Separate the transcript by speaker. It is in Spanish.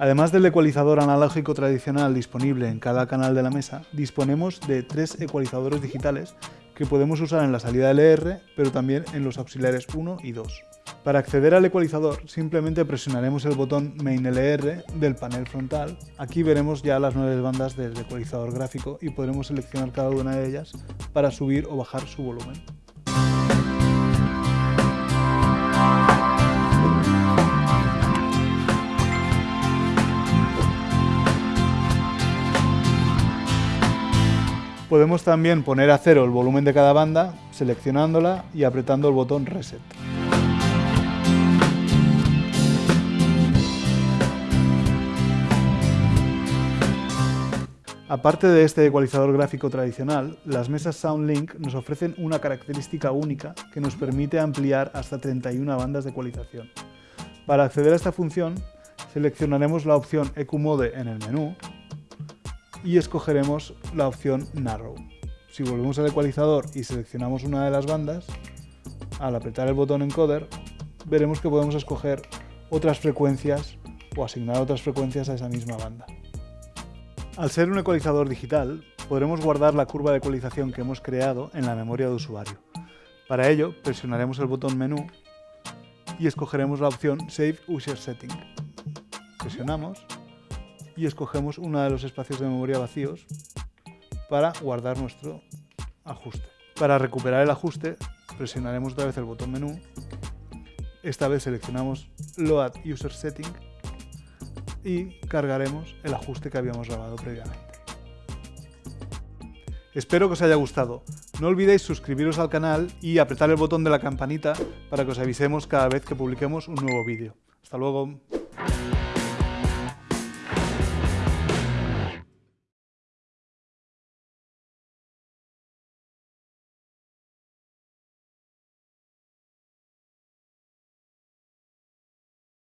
Speaker 1: Además del ecualizador analógico tradicional disponible en cada canal de la mesa, disponemos de tres ecualizadores digitales que podemos usar en la salida LR, pero también en los auxiliares 1 y 2. Para acceder al ecualizador simplemente presionaremos el botón Main LR del panel frontal. Aquí veremos ya las nueve bandas del ecualizador gráfico y podremos seleccionar cada una de ellas para subir o bajar su volumen. Podemos también poner a cero el volumen de cada banda, seleccionándola y apretando el botón Reset. Aparte de este ecualizador gráfico tradicional, las mesas SoundLink nos ofrecen una característica única que nos permite ampliar hasta 31 bandas de ecualización. Para acceder a esta función, seleccionaremos la opción EQ Mode en el menú y escogeremos la opción Narrow. Si volvemos al ecualizador y seleccionamos una de las bandas, al apretar el botón Encoder, veremos que podemos escoger otras frecuencias o asignar otras frecuencias a esa misma banda. Al ser un ecualizador digital, podremos guardar la curva de ecualización que hemos creado en la memoria de usuario. Para ello, presionaremos el botón Menú y escogeremos la opción Save User Setting. Presionamos y escogemos uno de los espacios de memoria vacíos para guardar nuestro ajuste. Para recuperar el ajuste, presionaremos otra vez el botón menú. Esta vez seleccionamos Load User Setting y cargaremos el ajuste que habíamos grabado previamente. Espero que os haya gustado. No olvidéis suscribiros al canal y apretar el botón de la campanita para que os avisemos cada vez que publiquemos un nuevo vídeo. Hasta luego.